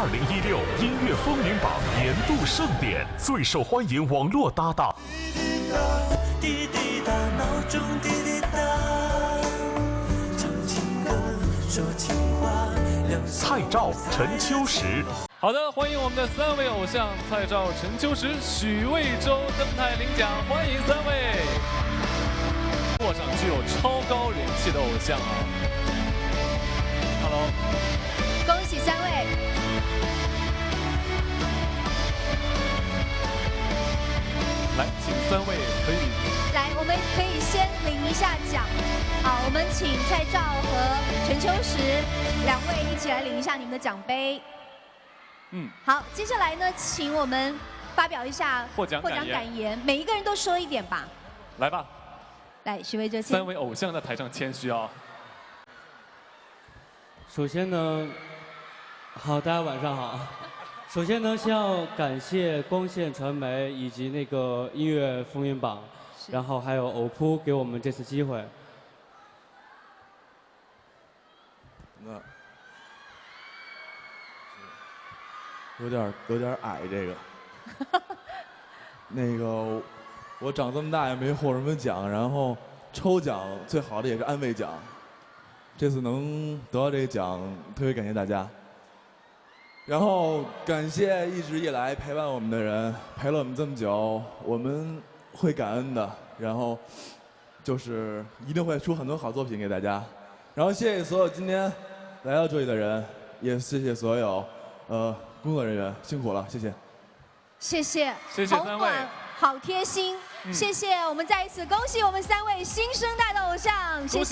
二零一六音乐风云榜年度盛典，最受欢迎网络搭档。滴滴答，闹钟滴滴答，唱情歌，说情话。蔡照、陈秋实。好的，欢迎我们的三位偶像蔡照、陈秋实、许魏洲登台领奖，欢迎三位。过上具有超高人气的偶像啊来，请三位可以。来，我们可以先领一下奖。好，我们请蔡照和陈秋实两位一起来领一下你们的奖杯。嗯，好，接下来呢，请我们发表一下获奖获奖感言，每一个人都说一点吧。来吧。来，许巍就三位偶像在台上谦虚啊。首先呢，好，大家晚上好。首先呢，先要感谢光线传媒以及那个音乐风云榜，然后还有偶扑给我们这次机会。那有点有点矮，这个。那个。我长这么大也没获什么奖，然后抽奖最好的也是安慰奖。这次能得到这个奖，特别感谢大家。然后感谢一直以来陪伴我们的人，陪了我们这么久，我们会感恩的。然后就是一定会出很多好作品给大家。然后谢谢所有今天来到这里的人，也谢谢所有呃工作人员，辛苦了，谢谢。谢谢，谢谢三位，好贴心。谢谢，我们再一次恭喜我们三位新生代的偶像，谢谢。